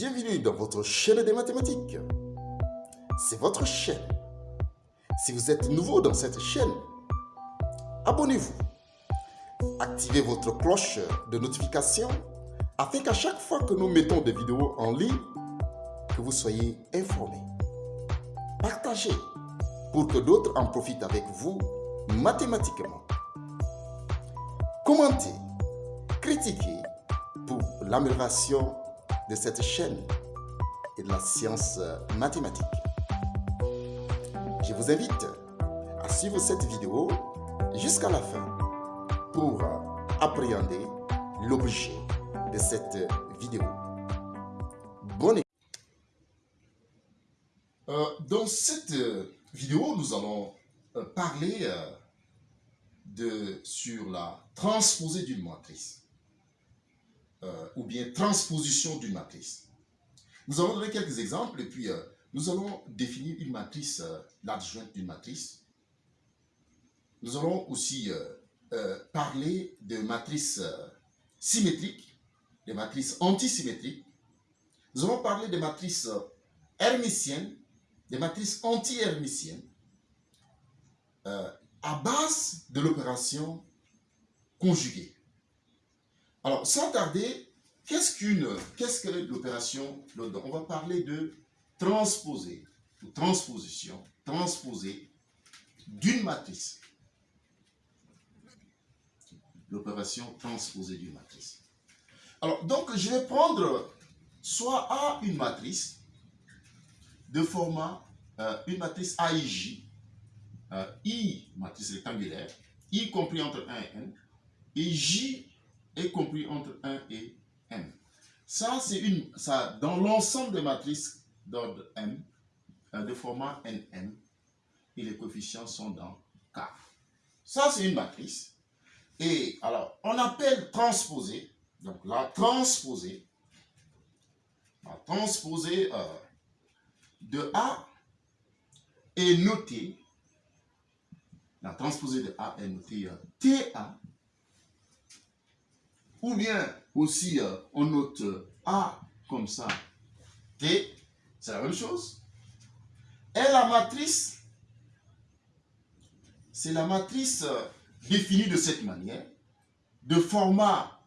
Bienvenue dans votre chaîne des mathématiques. C'est votre chaîne. Si vous êtes nouveau dans cette chaîne, abonnez-vous. Activez votre cloche de notification afin qu'à chaque fois que nous mettons des vidéos en ligne, que vous soyez informés. Partagez pour que d'autres en profitent avec vous mathématiquement. Commentez, critiquez pour l'amélioration de cette chaîne et de la science mathématique. Je vous invite à suivre cette vidéo jusqu'à la fin pour appréhender l'objet de cette vidéo. Bonne euh, Dans cette vidéo, nous allons euh, parler euh, de, sur la transposée d'une matrice. Euh, ou bien transposition d'une matrice. Nous allons donner quelques exemples et puis euh, nous allons définir une matrice, euh, l'adjointe d'une matrice. Nous allons aussi parler de matrices symétriques, des matrices antisymétriques. Nous allons parler des matrices hermitiennes, des matrices anti-hermitiennes, à base de l'opération conjuguée. Alors, sans tarder, qu'est-ce qu'une, qu'est-ce que l'opération On va parler de transposer, ou transposition, transposer d'une matrice. L'opération transposée d'une matrice. Alors, donc, je vais prendre soit A une matrice de format, euh, une matrice AIJ, euh, I, matrice rectangulaire, I compris entre 1 et n, et J est compris entre 1 et m. Ça, c'est une, ça, dans l'ensemble des matrices d'ordre m, euh, de format nm, et les coefficients sont dans K. Ça, c'est une matrice. Et alors, on appelle transposer, donc la transposée, la transposée euh, de A est notée, la transposée de A est notée euh, TA ou bien aussi euh, on note A comme ça, T, c'est la même chose. Et la matrice, c'est la matrice euh, définie de cette manière, de format,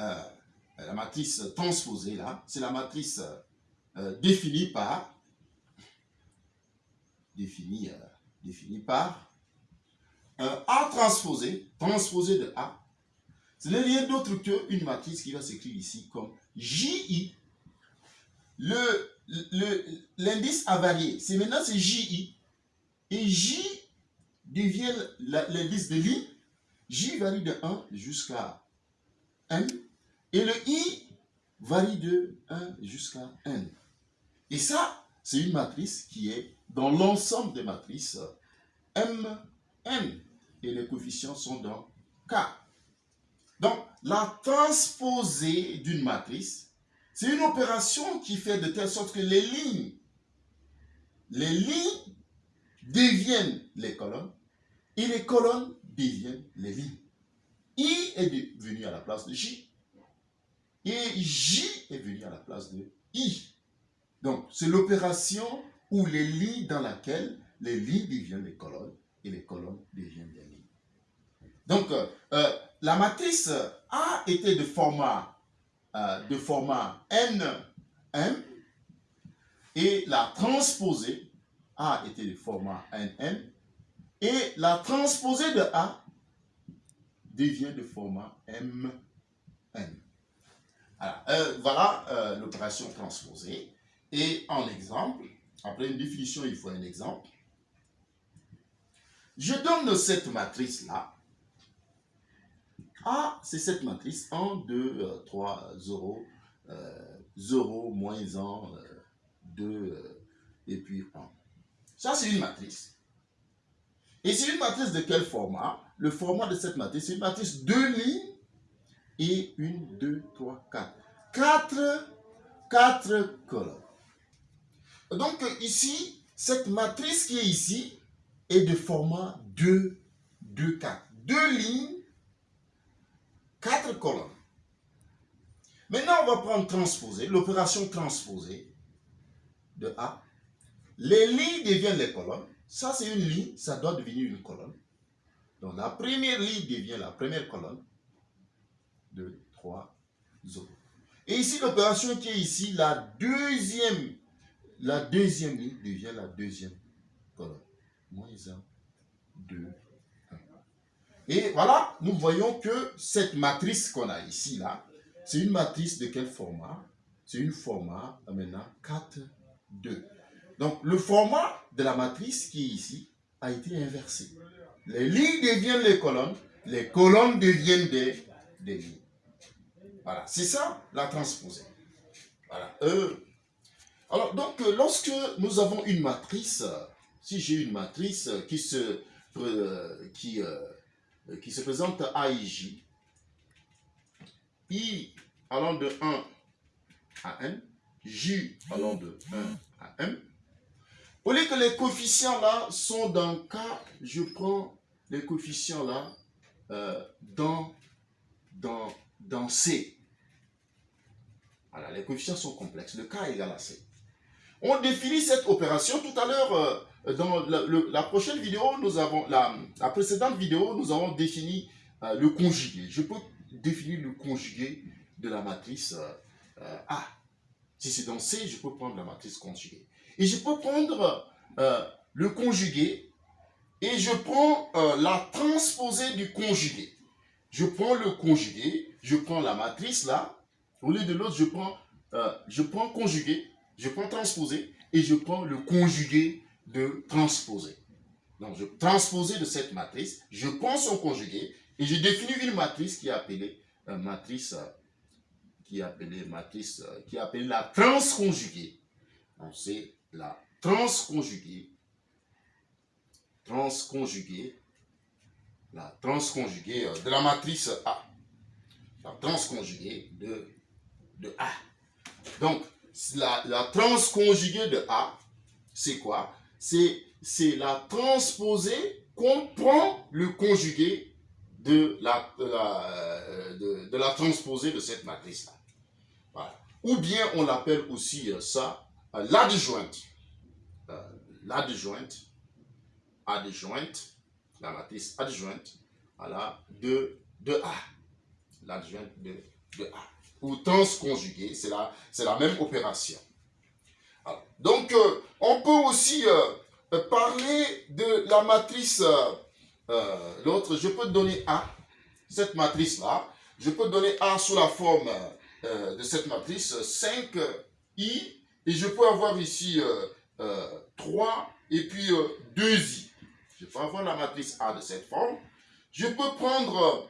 euh, la matrice transposée là, c'est la matrice définie par, définie, définie par A transposé, transposé de A, ce n'est rien d'autre qu'une matrice qui va s'écrire ici comme JI. L'indice a varié. C'est maintenant c'est JI. Et J devient l'indice de ligne. J varie de 1 jusqu'à N. Et le I varie de 1 jusqu'à N. Et ça, c'est une matrice qui est dans l'ensemble des matrices M, N. Et les coefficients sont dans K. Donc, la transposée d'une matrice, c'est une opération qui fait de telle sorte que les lignes, les lignes deviennent les colonnes et les colonnes deviennent les lignes. I est venu à la place de J et J est venu à la place de I. Donc, c'est l'opération où les lignes dans laquelle les lignes deviennent les colonnes et les colonnes deviennent les lignes. Donc, euh, euh, la matrice A était de format, euh, NM et la transposée A était de format NN et la transposée de A devient de format MN. voilà l'opération transposée. Et en exemple, après une définition, il faut un exemple. Je donne cette matrice-là a, c'est cette matrice 1, 2, 3, 0, 0, moins 1, 2, euh, et puis 1. Ça, c'est une matrice. Et c'est une matrice de quel format? Le format de cette matrice, c'est une matrice 2 lignes et 1, 2, 3, 4. 4, 4 colonnes. Donc ici, cette matrice qui est ici est de format 2, 2, 4. Deux lignes quatre colonnes. Maintenant, on va prendre transposer, l'opération transposée de A. Les lignes deviennent les colonnes. Ça, c'est une ligne, ça doit devenir une colonne. Donc, la première ligne devient la première colonne. 2, 3, 0. Et ici, l'opération qui est ici, la deuxième, la deuxième ligne devient la deuxième colonne. Moins 1, 2, 1. Et voilà, nous voyons que cette matrice qu'on a ici, là, c'est une matrice de quel format? C'est une format, maintenant, 4, 2. Donc, le format de la matrice qui est ici a été inversé. Les lignes deviennent les colonnes, les colonnes deviennent des, lignes. Voilà, c'est ça la transposée. Voilà. Euh, alors, donc, euh, lorsque nous avons une matrice, si j'ai une matrice qui se, euh, qui, qui se présente à J, I allant de 1 à n, J allant de 1 à m, au lieu que les coefficients là sont dans K, je prends les coefficients là dans, dans, dans C. Voilà, les coefficients sont complexes. Le K égale à C. On définit cette opération. Tout à l'heure, euh, dans la, prochaine vidéo, nous avons, la, précédente vidéo, nous avons défini euh, le conjugué. Je peux définir le conjugué de la matrice euh, A. Si c'est dans C, je peux prendre la matrice conjuguée. Et je peux prendre le conjugué et je prends la transposée du conjugué. Je prends le conjugué, je prends la matrice là, au lieu de l'autre, je prends, euh, je prends conjugué, je prends transposé et je prends le conjugué de transposé. Donc, je transposé de cette matrice, je prends son conjugué et je définis une matrice qui est appelée euh, matrice, euh, qui est appelée matrice, qui est appelée la transconjuguée. Donc, c'est la transconjuguée, transconjuguée, la transconjuguée de la matrice A. La transconjuguée de de A. Donc, la, la transconjuguée de A, c'est quoi? C'est la transposée qu'on prend le conjugué de la, la transposée de cette matrice-là. Ou bien on l'appelle aussi euh, ça euh, l'adjointe. Euh, l'adjointe, adjointe, la matrice adjointe, voilà, de, de A. L'adjointe de, de A ou transconjugué, c'est la, la même opération. Donc, euh, on peut aussi euh, parler de la matrice, euh, l'autre, je peux donner A, cette matrice-là, je peux donner A sous la forme de cette matrice 5i, et je peux avoir ici 3 et puis 2i. Je peux avoir la matrice A de cette forme. Je peux prendre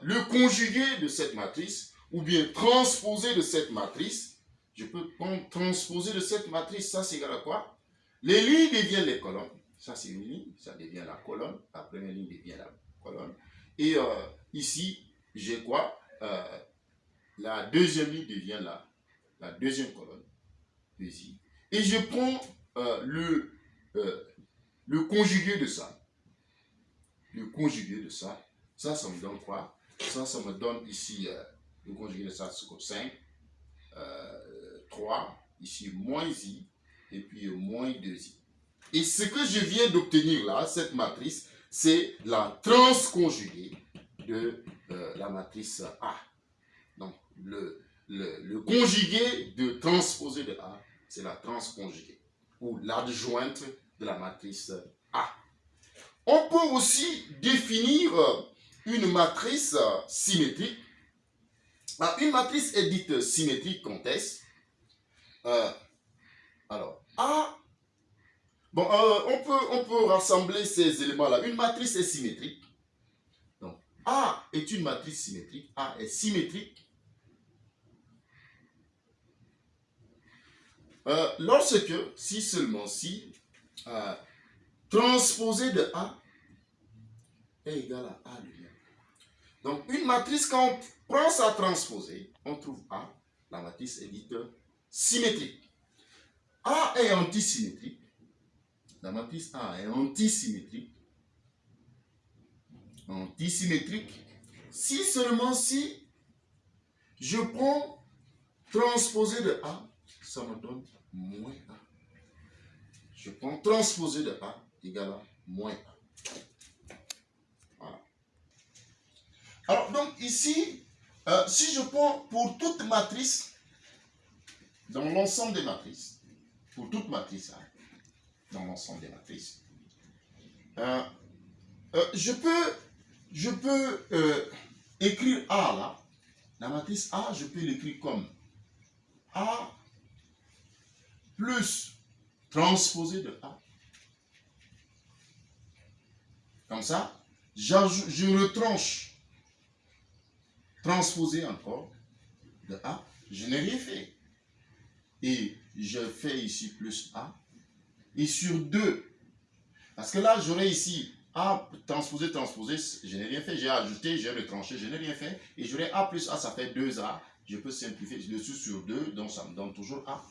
le conjugué de cette matrice ou bien transposer de cette matrice, je peux transposer de cette matrice, ça c'est égal à quoi? Les lignes deviennent les colonnes. Ça c'est une ligne, ça devient la colonne. La première ligne devient la colonne. Et euh, ici, j'ai quoi? Euh, La deuxième ligne devient la, la deuxième colonne. Et je prends euh, le, le conjugué de ça. Le conjugué de ça. Ça, ça me donne quoi? Ça, ça me donne ici nous conjuguer de ça sur 5, 3, ici moins i, et puis moins 2i. Et ce que je viens d'obtenir là, cette matrice, c'est la transconjuguée de euh, la matrice A. Donc, le, le, conjugué de transposé de A, c'est la transconjuguée, ou l'adjointe de la matrice A. On peut aussi définir une matrice symétrique ah, une matrice est dite symétrique quand est-ce? Euh, Alors, A, bon, euh, on, peut, on rassembler ces éléments-là. Une matrice est symétrique. Donc, A est une matrice symétrique. A est symétrique. Euh, lorsque, si seulement si, transposé de A est égal à A lui-même. Donc, une matrice, quand prend sa transposée, on trouve A, la matrice est dite symétrique. A est antisymétrique. La matrice A est antisymétrique. Antisymétrique. Si seulement si Je prends transposé de A, ça me donne moins A. Je prends transposé de A égale à moins A. Voilà. Alors, donc ici, euh, si je prends pour toute matrice, dans l'ensemble des matrices, pour toute matrice, hein, dans l'ensemble des matrices, euh, euh, je peux, je peux écrire A là, la matrice A, je peux l'écrire comme A plus transposé de A. Comme ça, je retranche transposé encore de A. Je n'ai rien fait. Et je fais ici plus A. Et sur 2, parce que là, j'aurais ici A transposé, transposé, je n'ai rien fait. J'ai ajouté, j'ai retranché, je n'ai rien fait. Et j'aurais A plus A, ça fait 2A. Je peux simplifier dessus sur 2, donc ça me donne toujours A.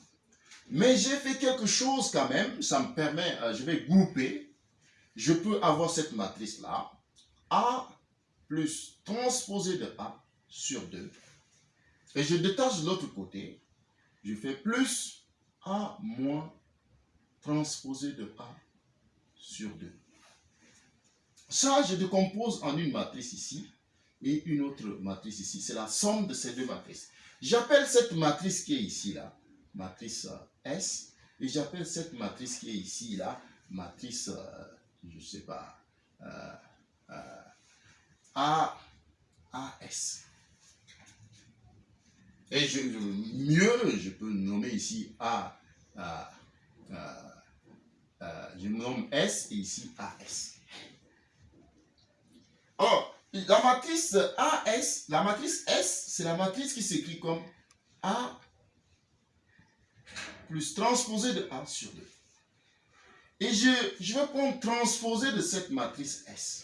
Mais j'ai fait quelque chose quand même, ça me permet, euh, je vais grouper. Je peux avoir cette matrice-là. A plus transposé de A sur 2. Et je détache l'autre côté. Je fais plus A moins transposé de A sur 2. Ça, je décompose en une matrice ici et une autre matrice ici. C'est la somme de ces deux matrices. J'appelle cette matrice qui est ici, là, matrice euh, S. Et j'appelle cette matrice qui est ici, là, matrice, euh, je ne sais pas, euh, A, AS. Et je, mieux, je peux nommer ici A, je nomme S et ici AS. Or, la matrice AS, la matrice S, c'est la matrice qui s'écrit comme A plus transposé de A sur 2. Et je, je vais prendre transposé de cette matrice S.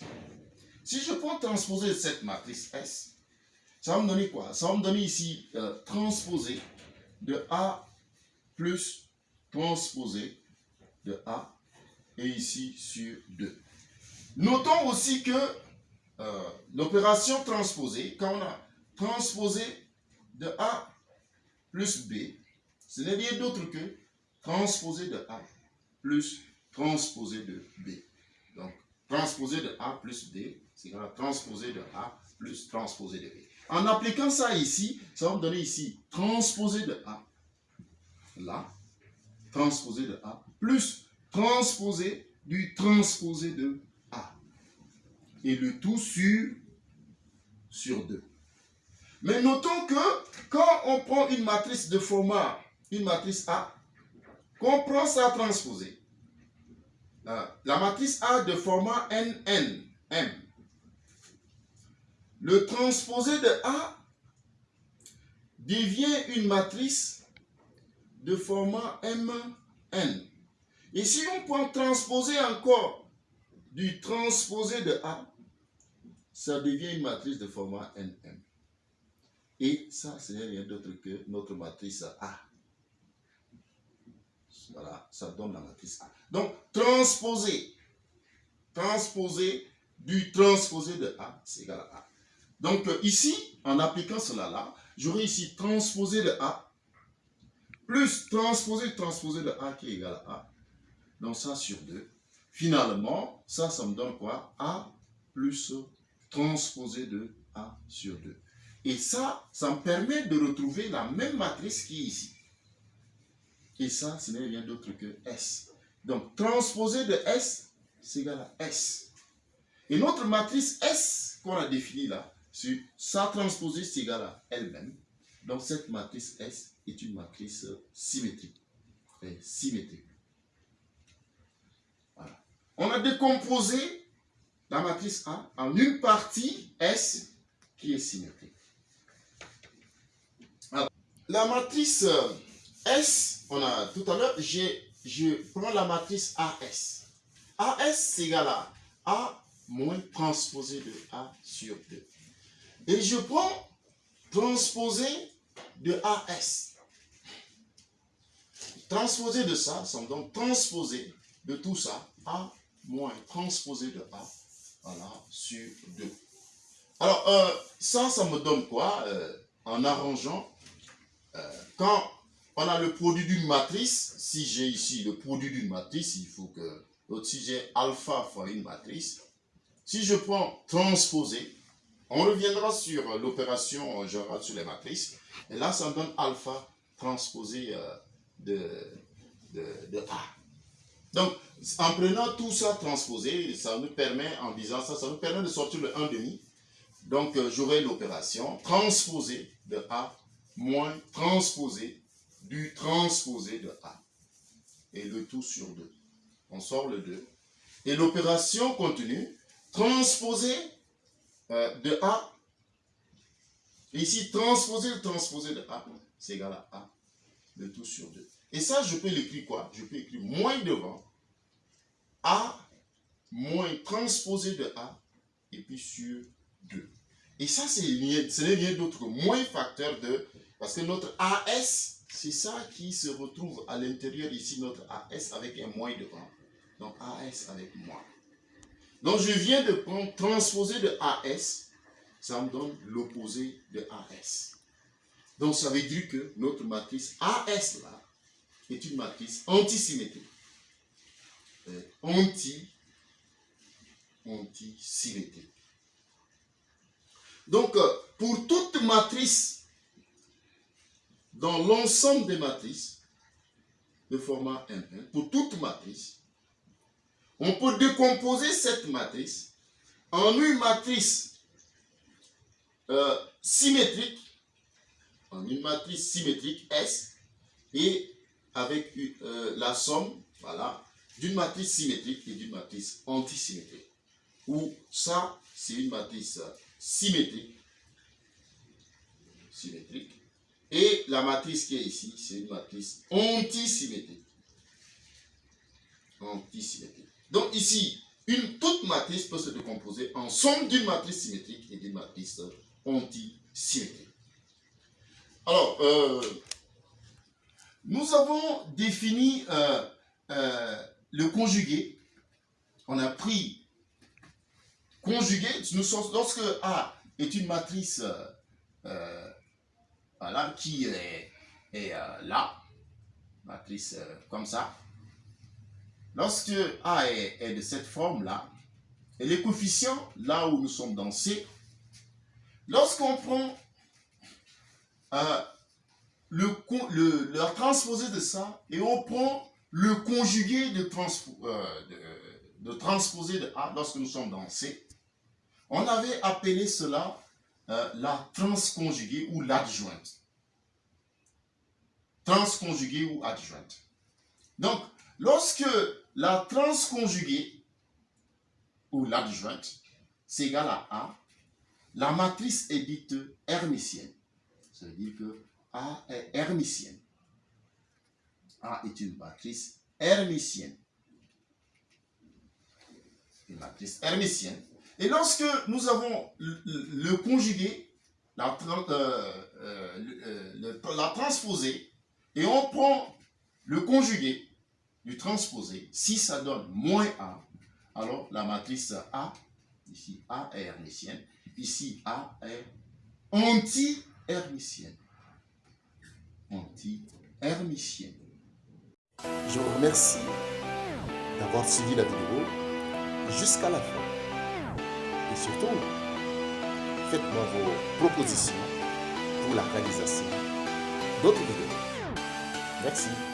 Si je prends transposé de cette matrice S, ça va me donner quoi? Ça va me donner ici euh, transposé de A plus transposé de A et ici sur 2. Notons aussi que euh, l'opération transposée, quand on a transposé de A plus B, ce n'est rien d'autre que transposé de A plus transposé de B. Donc, transposé de A plus B, c'est transposé de A plus transposé de B. En appliquant ça ici, ça va me donner ici transposé de A, là, transposé de A, plus transposé du transposé de A. Et le tout sur, sur 2. Mais notons que quand on prend une matrice de format, une matrice A, qu'on prend sa transposée, euh, la matrice A de format NN, M, le transposé de A devient une matrice de format MN. Et si on prend transposer encore du transposé de A, ça devient une matrice de format NM. Et ça, ce n'est rien d'autre que notre matrice A. Voilà, ça donne la matrice A. Donc, transposer, transposer du transposé de A, c'est égal à A. Donc euh, ici, en appliquant cela là, j'aurai ici transposé de A plus transposé transposé de A qui est égal à A. Donc ça sur 2. Finalement, ça, ça me donne quoi? A plus transposé de A sur 2. Et ça, ça me permet de retrouver la même matrice qui est ici. Et ça, ce n'est rien d'autre que S. Donc, transposé de S, c'est égal à S. Et notre matrice S qu'on a définie là, sur sa transposée, c'est égal à elle-même. Donc cette matrice S est une matrice symétrique. symétrique. On a décomposé la matrice A en une partie S qui est symétrique. la matrice S, on a tout à l'heure, je prends la matrice AS. AS, c'est égal à A moins transposé de A sur 2. Et je prends transposé de AS. Transposé de ça, ça me donne transposé de tout ça, A moins transposé de A, voilà, sur 2. Alors, euh, ça, ça me donne quoi euh, en arrangeant, euh, quand on a le produit d'une matrice, si j'ai ici le produit d'une matrice, il faut que, si j'ai alpha fois une matrice, si je prends transposer, on reviendra sur l'opération générale sur les matrices, et là ça me donne alpha transposé euh, de, de, A. Donc, en prenant tout ça transposé, ça nous permet, en disant ça, ça nous permet de sortir le 1,5. Donc, euh, j'aurai l'opération transposé de A moins transposé du transposé de A. Et le tout sur 2. On sort le 2. Et l'opération continue, transposé euh, de A. Ici, transposé, transposé de A, c'est égal à A. Le tout sur 2. Et ça, je peux l'écrire quoi? Je peux écrire moins devant. A moins transposé de A. Et puis sur 2. Et ça, c'est ce n'est rien d'autre moins facteur de... Parce que notre AS, c'est ça qui se retrouve à l'intérieur ici, notre AS avec un moins devant. Donc AS avec moins. Donc je viens de prendre transposé de AS, ça me donne l'opposé de AS. Donc ça veut dire que notre matrice AS là est une matrice antisymétrique. Euh, anti, antisymétrique. Donc, euh, pour toute matrice, dans l'ensemble des matrices, de format 1, pour toute matrice, on peut décomposer cette matrice en une matrice euh, symétrique, en une matrice symétrique S, et avec euh, la somme, voilà, d'une matrice symétrique et d'une matrice antisymétrique. Ou ça, c'est une matrice symétrique. Symétrique. Et la matrice qui est ici, c'est une matrice antisymétrique. Antisymétrique. Donc ici, une toute matrice peut se décomposer en somme d'une matrice symétrique et d'une matrice antisymétrique. Alors, euh, nous avons défini euh, euh, le conjugué. On a pris conjugué, lorsque A est une matrice voilà, qui est, euh, là, matrice comme ça, lorsque A est, de cette forme-là, et les coefficients, là où nous sommes dans C, lorsqu'on prend le, le, transposée de ça et on prend le conjugué de, de, de transposé de A lorsque nous sommes dans C, on avait appelé cela euh, la transconjuguée ou l'adjointe. Transconjuguée ou adjointe. Donc, lorsque la transconjuguée ou l'adjointe, c'est égal à A, la matrice est dite hermitienne. Ça veut dire que A est hermitienne. A est une matrice hermitienne. Une matrice hermitienne et lorsque nous avons le, conjugué, la, euh, euh, la transposée, et on prend le conjugué du transposé, si ça donne moins A, alors la matrice A, ici A est hermitienne, ici A est anti-hermitienne. Anti-hermitienne. Je vous remercie d'avoir suivi la vidéo jusqu'à la fin. Et surtout, faites-moi vos propositions pour la réalisation d'autres vidéos. Merci.